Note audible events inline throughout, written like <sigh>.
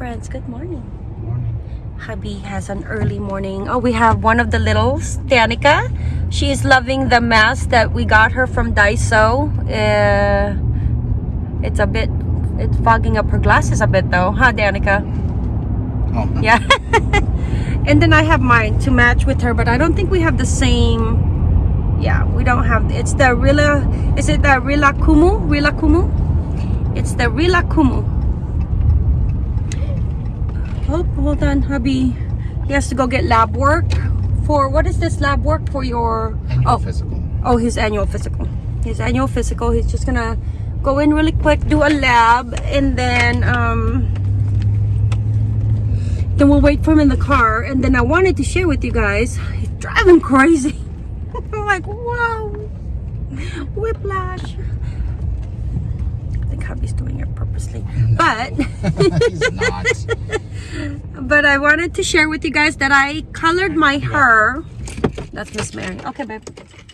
friends, good morning. Morning. Hubby has an early morning. Oh, we have one of the littles, Danica. She is loving the mask that we got her from Daiso. Uh, it's a bit, it's fogging up her glasses a bit though, huh, Danica? Oh, Yeah. <laughs> and then I have mine to match with her, but I don't think we have the same. Yeah, we don't have. It's the Rila. Is it the Rilakkuma? Rila Kumu? It's the Rilakkuma. Oh, hold on, hubby. He has to go get lab work for what is this lab work for your? annual Oh, physical. Oh, his annual physical. His annual physical. He's just gonna go in really quick, do a lab, and then um, then we'll wait for him in the car. And then I wanted to share with you guys. He's driving crazy. <laughs> I'm like, wow, whiplash. I think hubby's doing it purposely, but. <laughs> He's not. <laughs> but I wanted to share with you guys that I colored my hair. That's Miss Mary. Okay, babe.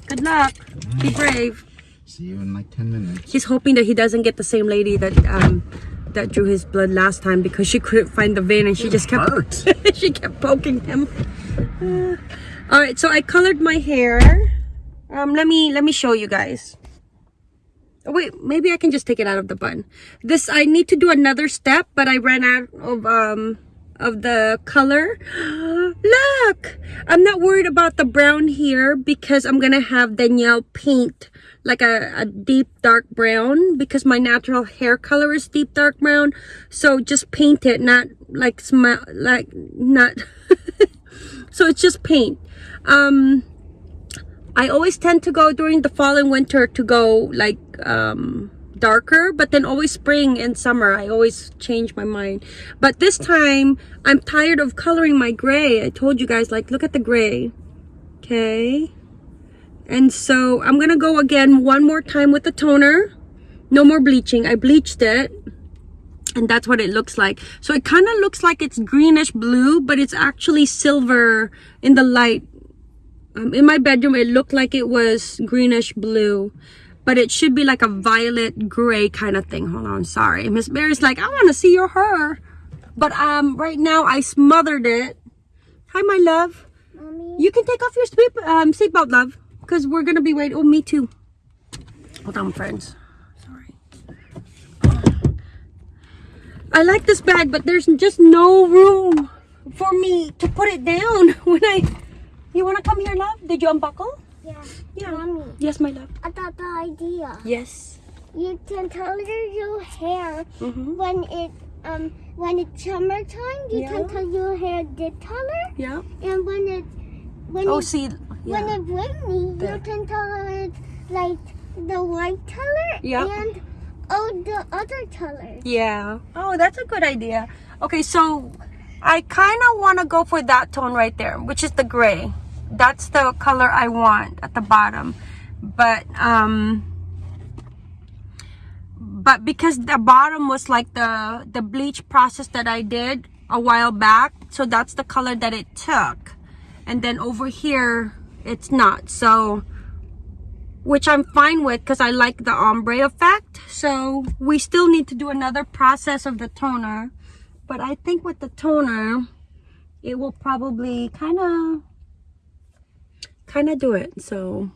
Good luck. Be brave. See you in like 10 minutes. He's hoping that he doesn't get the same lady that um that drew his blood last time because she couldn't find the vein and she just kept <laughs> she kept poking him. <sighs> Uh, all right, so I colored my hair. Um, let me let me show you guys. Oh, wait, maybe I can just take it out of the bun. This I need to do another step, but I ran out of um of the color. <gasps> Look, I'm not worried about the brown here because I'm gonna have Danielle paint like a, a deep dark brown because my natural hair color is deep dark brown. So just paint it, not like smell like not. <laughs> so it's just paint. Um, I always tend to go during the fall and winter to go like um darker but then always spring and summer. I always change my mind. But this time I'm tired of coloring my gray. I told you guys like look at the gray. Okay? And so I'm gonna go again one more time with the toner. No more bleaching. I bleached it and that's what it looks like. So it kind of looks like it's greenish blue but it's actually silver in the light. Um, in my bedroom it looked like it was greenish blue but it should be like a violet gray kind of thing. Hold on sorry. Miss mary's like i want to see your hair. But um right now i smothered it. Hi my love. Mommy, you can take off your sleep um seatbelt love because we're gonna be waiting. Oh me too. Hold on friends. Sorry. I like this bag but there's just no room for me to put it down <laughs> when i you want to come here love? Did you unbuckle? Yeah. Yeah. Mommy, Yes, my love. I got the idea. Yes. You can color your hair Mm-hmm. when it um when it's summertime. You Yeah. can color your hair this color, Yeah. and when it when Oh, it, see. when it's rainy, There. you can color it like the white color Yeah. and all the other colors. Yeah. Oh, that's a good idea. Okay, so I kind of want to go for that tone right there, which is the gray. That's the color I want at the bottom. But um but because the bottom was like the the bleach process that I did a while back, so that's the color that it took. And then over here it's not. So which I'm fine with because I like the ombre effect. So we still need to do another process of the toner. But I think with the toner, it will probably kind of, kind of do it. So.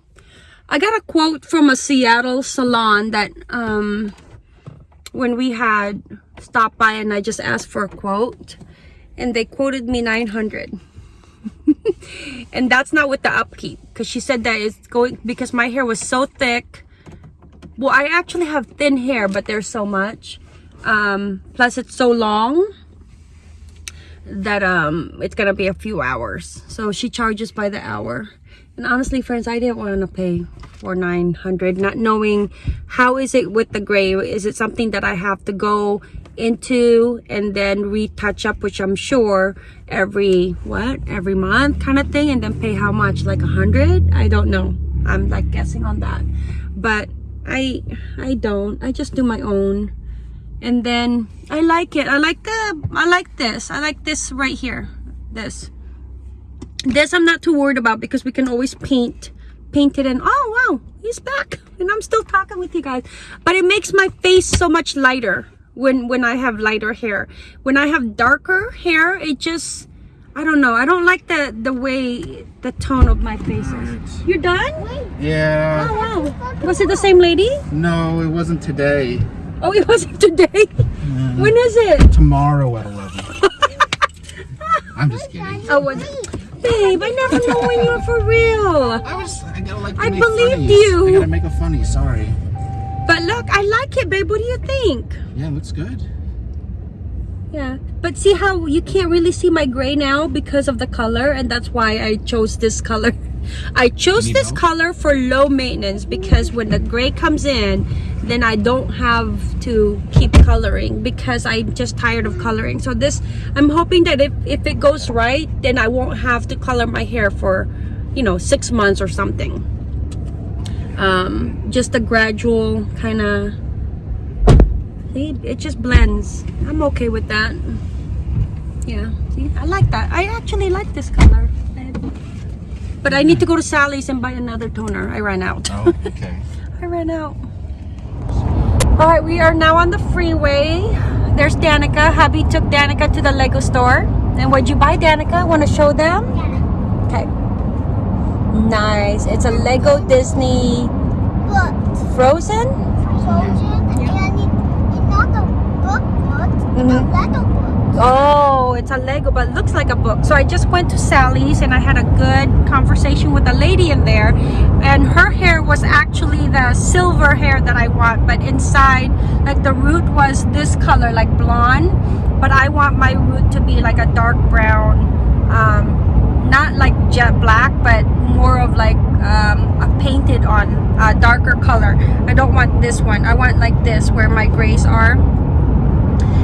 I got a quote from a Seattle salon that um, when we had stopped by and I just asked for a quote and they quoted me 900 <laughs> and that's not with the upkeep because she said that it's going because my hair was so thick. Well i actually have thin hair but there's so much. Um plus it's so long that um it's gonna be a few hours. So she charges by the hour and honestly friends i didn't want to pay for 900 not knowing how is it with the gray is it something that i have to go into and then retouch up which i'm sure every what every month kind of thing and then pay how much like a hundred i don't know i'm like guessing on that but i i don't i just do my own and then I like it. I like the I like this. I like this right here. This. This I'm not too worried about because we can always paint paint it and oh wow, he's back. And I'm still talking with you guys. But it makes my face so much lighter when when I have lighter hair. When I have darker hair, it just I don't know. I don't like the the way the tone of my face is. You're done? Yeah. Oh wow. Was it the same lady? No, it wasn't today. Oh, it <laughs> wasn't today. When is it? Tomorrow at 11. <laughs> I'm just kidding. Oh, was Babe, I never know when you're for real. I was, I gotta like I make believed funnies. you. I gotta make a funny, sorry. But look, I like it, babe. What do you think? Yeah, it looks good. Yeah. But see how you can't really see my gray now because of the color, and that's why I chose this color. <laughs> I chose this help? color for low maintenance because when the gray comes in, then I don't have to keep coloring because I'm just tired of coloring. So this, I'm hoping that if, if it goes right, then I won't have to color my hair for, you know, six months or something. Um, just a gradual kind of See, it just blends. I'm okay with that. Yeah, see, I like that. I actually like this color. But I need to go to Sally's and buy another toner. I ran out. Oh, okay. <laughs> I ran out. All right, we are now on the freeway. There's Danica. Hubby took Danica to the Lego store. And what'd you buy, Danica? Want to show them? Yeah. Okay. Nice. It's a Lego Disney But Frozen. Frozen and it's not a book book, Mhm. a Lego book. Oh, it's a Lego, but looks like a book. So I just went to Sally's and I had a good conversation with a lady in there. And her hair was actually the silver hair that I want, but inside, like the root was this color, like blonde. But I want my root to be like a dark brown, um, not like jet black, but more of like um, a painted on a darker color. I don't want this one. I want like this, where my grays are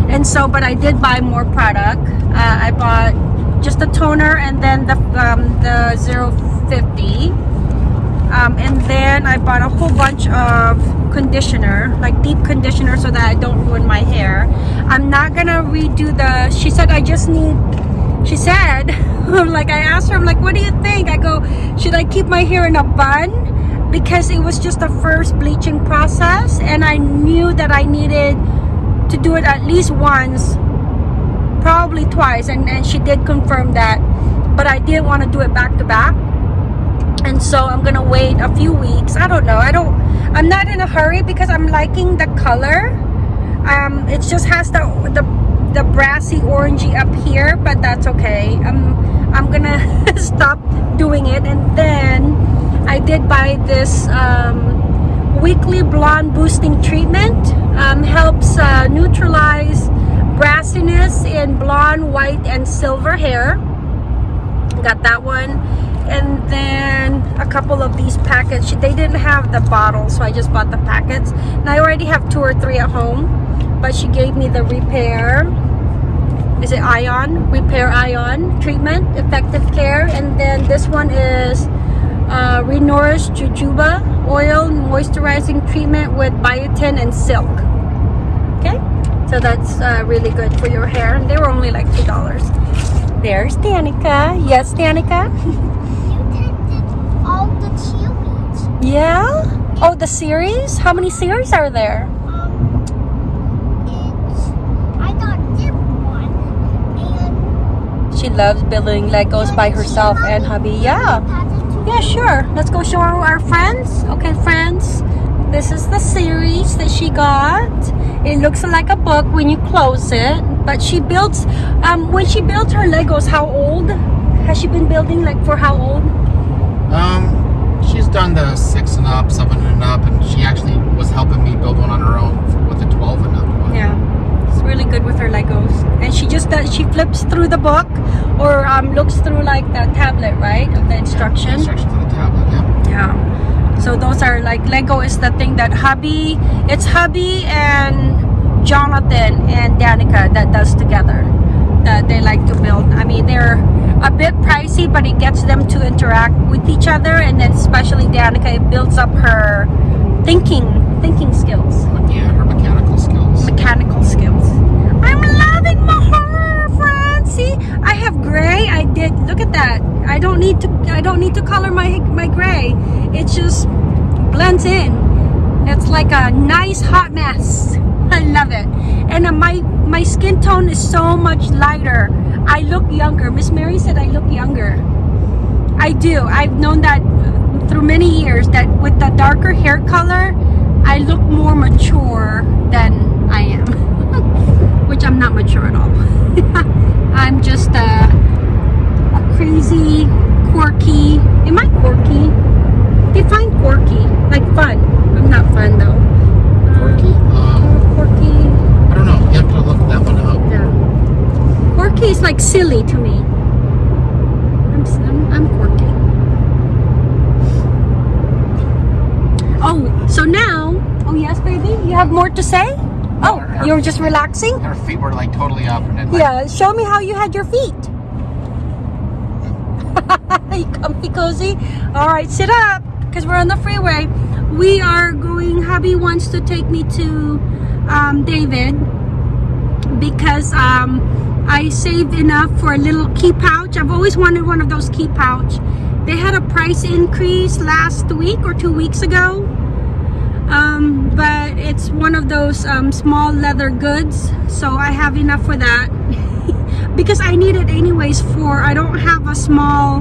and so but i did buy more product. Uh, i bought just a toner and then the um, the 050 um, and then i bought a whole bunch of conditioner like deep conditioner so that i don't ruin my hair. I'm not gonna redo the she said i just need she said <laughs> like i asked her i'm like what do you think? I go should i keep my hair in a bun? Because it was just the first bleaching process and i knew that i needed to do it at least once probably twice and, and she did confirm that but I didn't want to do it back to back. And so I'm gonna wait a few weeks. I don't know I don't I'm not in a hurry because I'm liking the color. Um it just has the the, the brassy orangey up here but that's okay. I'm I'm gonna <laughs> stop doing it. And then I did buy this um weekly blonde boosting treatment um, helps uh, neutralize brassiness in blonde white and silver hair. Got that one. And then a couple of these packets. They didn't have the bottle so I just bought the packets. And I already have two or three at home but she gave me the repair is it ion? Repair ion treatment effective care. And then this one is uh, Renourish Jojoba oil moisturizing treatment with biotin and silk. Okay, so that's uh, really good for your hair. And they were only like two dollars. There's Danica. Yes, Danica. <laughs> All the chilies. Yeah. Oh, the series. How many series are there? Um, I got this She loves building Legos by herself and hubby. Yeah. Yeah, sure. Let's go show our friends. Okay, friends. This is the series that she got. It looks like a book when you close it. But she builds, um, when she built her Legos, how old? Has she been building like for how old? Um, she's done the six and up, seven and up, and she actually was helping me build one on her own with the 12 and up one. Yeah. It's really good with her Legos. And she just does, she flips through the book or um, looks through like the tablet, right? Of the instruction. Instructions on the tablet, yeah. Yeah. So those are like Lego is the thing that hubby, it's hubby and Jonathan and Danica that does together. That they like to build. I mean, they're a bit pricey, but it gets them to interact with each other, and then especially Danica, it builds up her thinking, thinking skills, Yeah, her mechanical skills. mechanical skills. I'm loving my hair. See, I have gray. I did. Look at that. I don't need to. I don't need to color my my gray. It just blends in. It's like a nice hot mess. <laughs> I love it. And uh, my my skin tone is so much lighter. I look younger. Miss Mary said I look younger. I do. I've known that through many years that with the darker hair color, I look more mature than I am. <laughs> Which I'm not mature at all. <laughs> I'm just a, a crazy, quirky. Am I quirky? Define quirky. Like fun. I'm not fun though. Quirky. Um, Quirky. I don't know. You have to look that one up. Yeah. Quirky is like silly to me. I'm, I'm, I'm quirky. Oh, so now, oh yes, baby, you have more to say? Oh, her- you're just relaxing? Her feet were like totally up, and then like, Yeah, show me how you had your feet. <laughs> you comfy cozy? All right, sit up because we're on the freeway. We are going, hubby wants to take me to um, David because um, I saved enough for a little key pouch. I've always wanted one of those key pouch. They had a price increase last week or two weeks ago. Um, but it's one of those um, small leather goods. So I have enough for that. <laughs> because I need it anyways for, I don't have a small,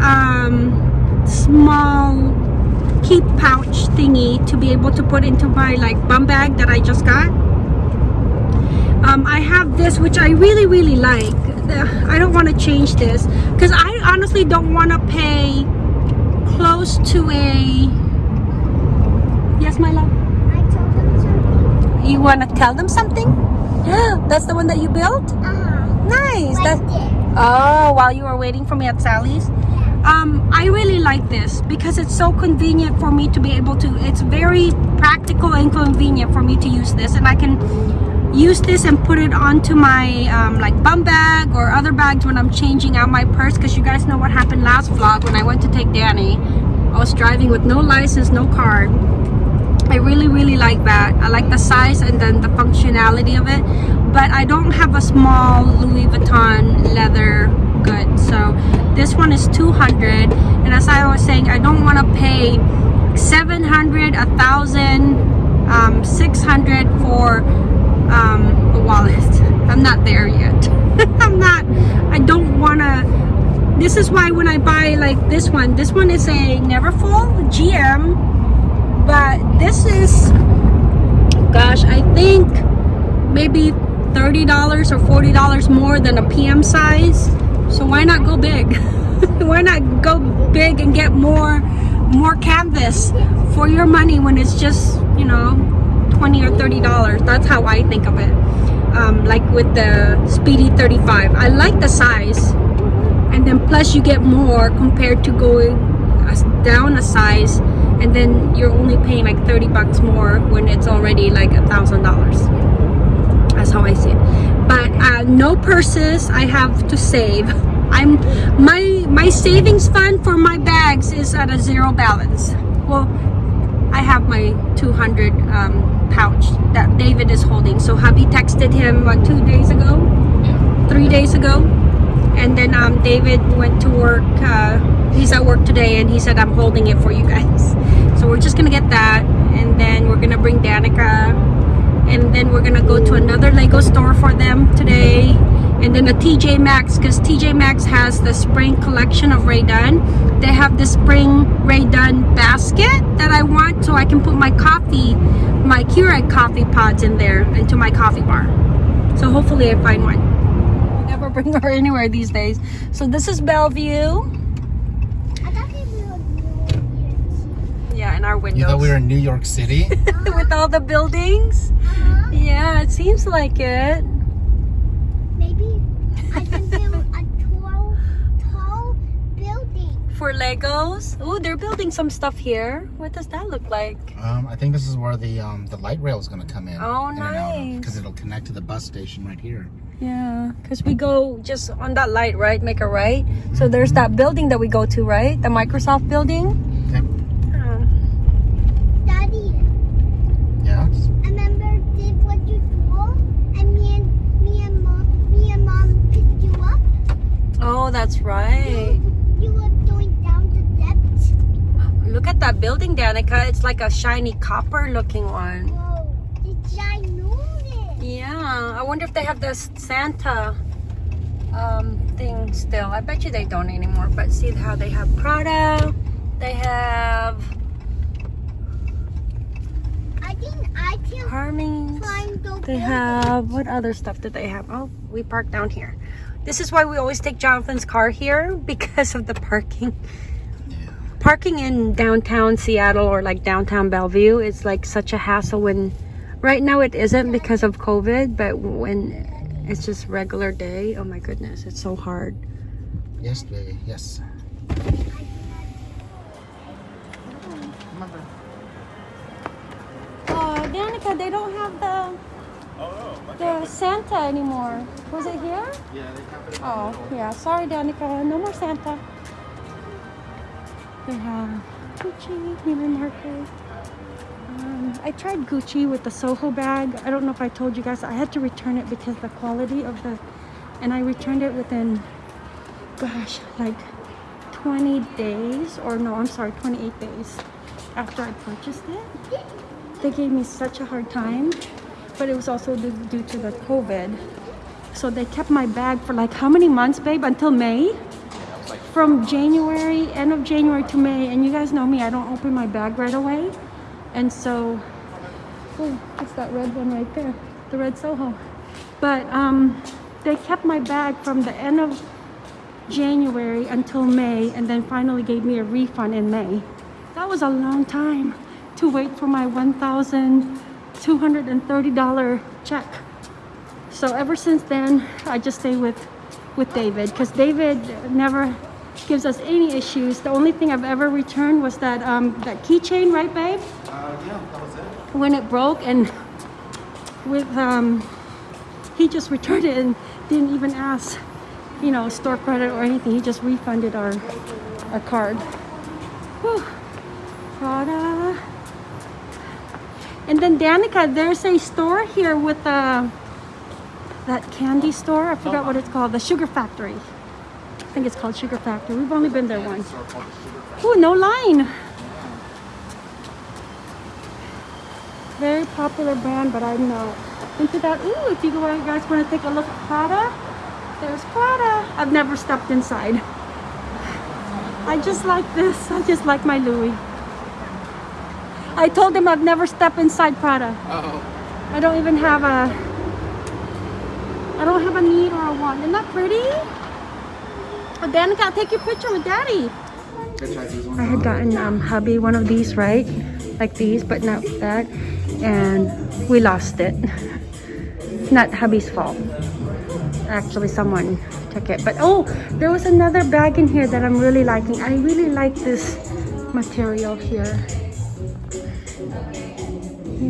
um, small keep pouch thingy to be able to put into my like bum bag that I just got. Um, I have this which I really really like. I don't want to change this because I honestly don't want to pay close to a. Yes, my love. I told them something. You want to tell them something? <gasps> That's the one that you built. Uh-huh. Nice. That's. Oh, while you were waiting for me at Sally's. Yeah. Um, I really like this because it's so convenient for me to be able to. It's very practical and convenient for me to use this, and I can use this and put it onto my um, like bum bag or other bags when I'm changing out my purse. Because you guys know what happened last vlog when I went to take Danny. I was driving with no license, no card. I really really like that. I like the size and then the functionality of it. But I don't have a small Louis Vuitton leather good. So this one is 200 and as I was saying I don't want to pay 700 a thousand um, 600 for um, a wallet. <laughs> I'm not there yet. <laughs> I'm not I don't want to this is why when I buy like this one this one is a Neverfull GM but this is gosh i think maybe $30 or $40 more than a pm size. So why not go big? <laughs> Why not go big and get more more canvas for your money when it's just you know 20 or 30 dollars? That's how i think of it. Um, like with the speedy 35 i like the size. And then plus you get more compared to going down a size and then you're only paying like 30 bucks more when it's already like a thousand dollars. That's how i see it. But uh, no purses i have to save. I'm my my savings fund for my bags is at a zero balance. Well i have my 200 um, pouch that david is holding. So hubby texted him what two days ago? Yeah. three days ago. And then um, David went to work uh, he's at work today and he said I'm holding it for you guys so we're just gonna get that and then we're gonna bring Danica and then we're gonna go to another Lego store for them today and then a TJ Maxx because TJ Maxx has the spring collection of Rae Dunn they have the spring Rae Dunn basket that I want so I can put my coffee my Keurig coffee pods in there into my coffee bar so hopefully I find one we never <laughs> bring her anywhere these days. So this is Bellevue. I thought they were new. Yeah, in our windows. You thought we were in New York City? <laughs> With all the buildings. Uh-huh. Yeah, it seems like it. Maybe I can build a tall, tall building. For Legos. Oh, they're building some stuff here. What does that look like? um, I think this is where the um, the light rail is going to come in. Oh, nice. Because it'll connect to the bus station right here. Yeah, because we go just on that light, right? Make a right. So there's that building that we go to, right? The Microsoft building. Yep. Uh, Daddy, Yes. remember did what you do? And me and me and mom, me and mom picked you up. Oh, that's right. You, were going down the steps. Look at that building, Danica. It's like a shiny copper looking one. Whoa. It's ginormous. Yeah, I wonder if they have the Santa um, thing still. I bet you they don't anymore. But see how they have Prada. They have I think I can Hermes. the They have what other stuff did they have? Oh, we parked down here. This is why we always take Jonathan's car here <laughs> because of the parking. Parking in downtown Seattle or like downtown Bellevue is like such a hassle when right now it isn't because of COVID, but when it's just regular day, oh my goodness, it's so hard. Yes, baby. Yes. Oh, Danica, they don't have the the Santa anymore. Was it here? Yeah, they have it. Oh, yeah. Sorry, Danica. No more Santa. They have Gucci, Neiman Marcus. Um, I tried Gucci with the Soho bag. I don't know if I told you guys. I had to return it because the quality of the... And I returned it within, gosh, like 20 days. Or no, I'm sorry, 28 days after I purchased it. They gave me such a hard time. But it was also due to the COVID. So they kept my bag for like how many months, babe? Until May? From January, end of January to May. And you guys know me, I don't open my bag right away. And so, oh, it's that red one right there, the red Soho. But um, they kept my bag from the end of January until May and then finally gave me a refund in May. That was a long time to wait for my $1,230 check. So ever since then, I just stay with with David because David never gives us any issues. The only thing I've ever returned was that um, that keychain, right, babe? Uh, yeah, that was it. When it broke and with um, he just returned it and didn't even ask, you know, store credit or anything. He just refunded our our card. Whew. Prada. And then Danica, there's a store here with uh, that candy store. I forgot what it's called. The Sugar Factory. I think it's called Sugar Factory. We've only been there once. Oh, no line. Very popular brand, but I'm not into that. Ooh, if you guys want to take a look at Prada, there's Prada. I've never stepped inside. I just like this. I just like my Louis. I told him I've never stepped inside Prada. Oh. I don't even have a I don't have a need or a want. Isn't that pretty? Oh, Danica, take your picture with daddy. I had gotten um, hubby one of these, right? Like these, but not that. And we lost it. It's not hubby's fault. Actually, someone took it. But oh, there was another bag in here that I'm really liking. I really like this material here. Hey,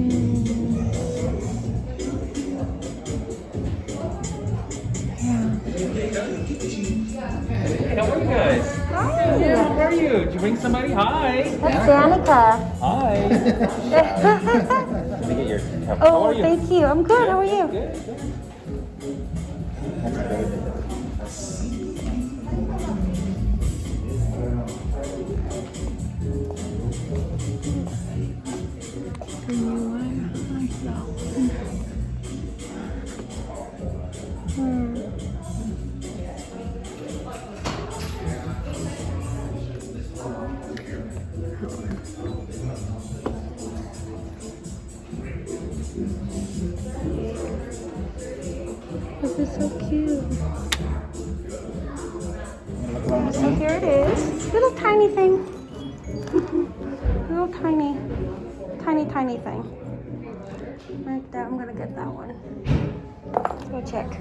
how are you guys? Hi. Yeah, how are you? Did you bring somebody? Hi. That's Danica. Hi. <laughs> Let me get your cup. How Oh, are you? thank you. I'm good. How are you? Good, good. Thing. <laughs> Little tiny, tiny, tiny thing. Like that. I'm gonna get that one. Let's go check.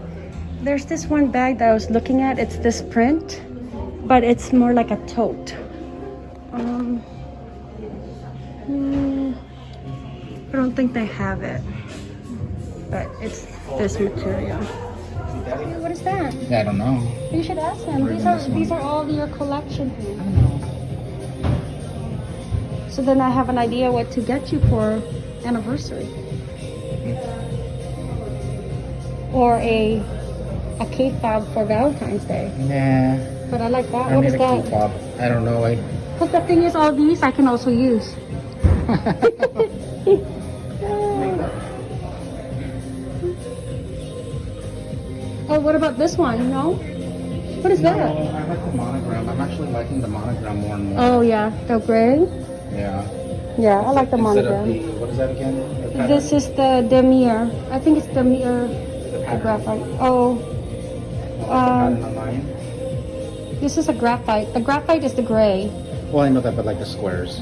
There's this one bag that I was looking at. It's this print, but it's more like a tote. Um, hmm, I don't think they have it, but it's this material. What is that? Yeah, I don't know. You should ask him. These are these are all your collection things. So then I have an idea what to get you for anniversary. Or a a cake fob for Valentine's Day. Nah. But I like that. I what is that? Fob. I don't know. I. The thing is, all these I can also use. <laughs> oh, what about this one? No. What is no, that? I like the monogram. I'm actually liking the monogram more and more. Oh yeah, the gray. Yeah. Yeah, I like the monogram. the, what is that again? The? This is the Damier. I think it's Damier the graphite. Oh, Oh, um, the online. this is a graphite. The graphite is the gray. Well, I know that, but like the squares.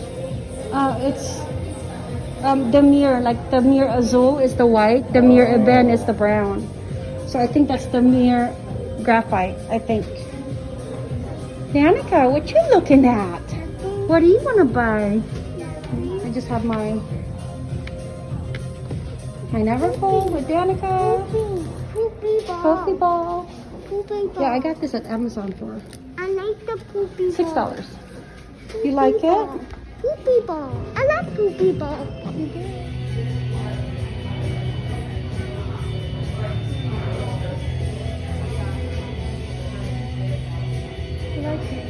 Uh, it's um, Damier, like Damier Azul is the white, Damier Ebene is the brown. So I think that's Damier graphite, I think. Danica, what you looking at? What do you want to buy? I just have my my Neverfull with Danica. Poopy ball. Poopy ball. Poopy ball. Yeah, I got this at Amazon for I like the poopy six dollars. You like it? Poopy ball. I like poopy ball. You like it?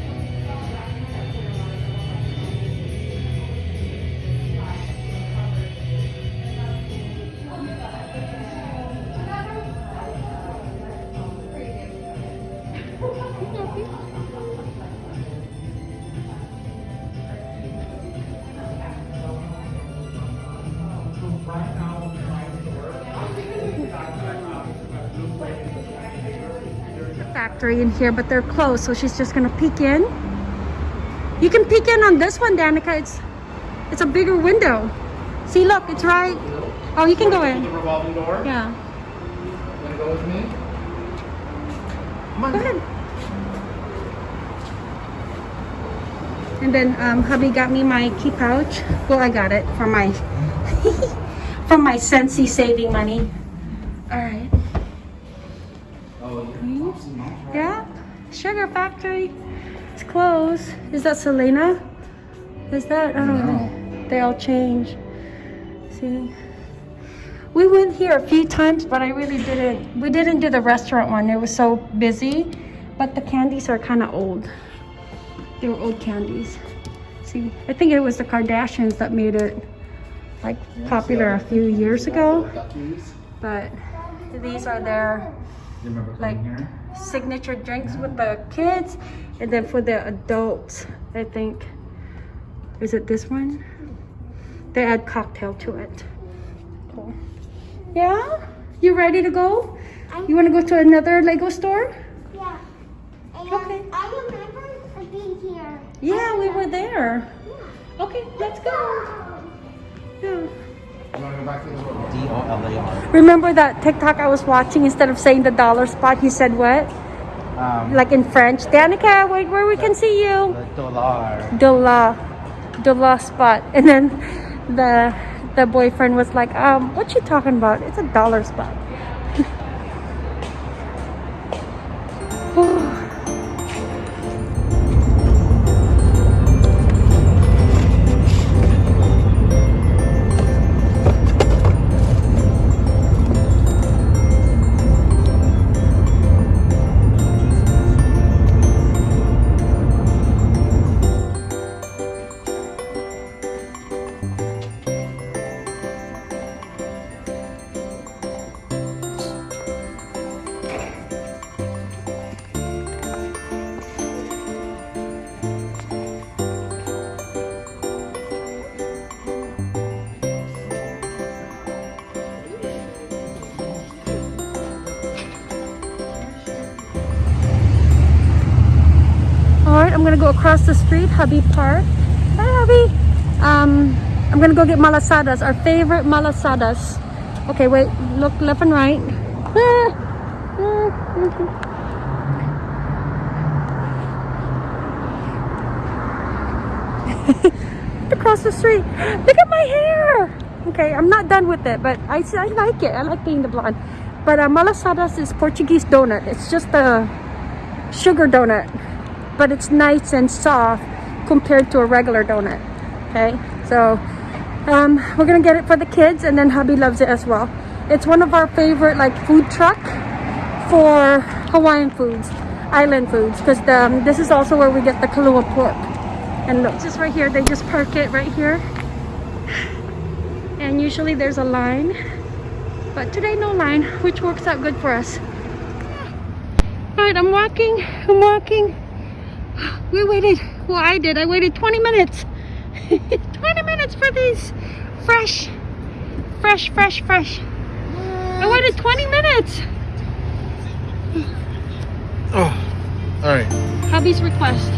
Factory in here, but they're closed, so she's just gonna peek in. You can peek in on this one, Danica. It's it's a bigger window. See, look, it's right. Oh, you can go in. The in. revolving door. Yeah. Wanna go with me? Come on. Go ahead. And then um, hubby got me my key pouch. Well, I got it for my <laughs> from my Sensi saving money. All right. Oh, you're awesome, Mom. Mm-hmm. Yeah, Sugar Factory. It's closed. Is that Selena? Is that? I don't know. They all change. See? We went here a few times, but I really didn't. We didn't do the restaurant one. It was so busy. But the candies are kind of old. They were old candies. See, I think it was the Kardashians that made it like popular a few years ago. But these are their Like- here? signature drinks with the kids and then for the adults i think is it this one? They add cocktail to it. Cool. Yeah? You ready to go? You want to go to another lego store? Yeah. And Okay. I remember being here. yeah we were there. Okay let's go. Yeah You wanna go back to the store? D O L A R. remember that tiktok i was watching instead of saying the dollar spot he said what Um, like in french danica wait where we can see you The dollar. Dula, Dula spot. And then the the boyfriend was like, um, what you talking about? It's a dollar spot. I'm gonna go across the street, Hubby Park. Hi, Hubby. Um, I'm gonna go get malasadas, our favorite malasadas. Okay, wait, look left and right. <laughs> Across the street. Look at my hair. Okay, I'm not done with it, but I, I like it. I like being the blonde. But uh, malasadas is Portuguese donut. It's just a sugar donut but it's nice and soft compared to a regular donut okay? So um, we're gonna get it for the kids and then hubby loves it as well. It's one of our favorite like food truck for hawaiian foods island foods because um, this is also where we get the kalua pork. And look just right here. They just park it right here. And usually there's a line but today no line which works out good for us. All right I'm walking. I'm walking. We waited. Well, I did. I waited 20 minutes. <laughs> 20 minutes for these fresh, fresh, fresh, fresh. I waited 20 minutes. Oh, all right. Hubby's request.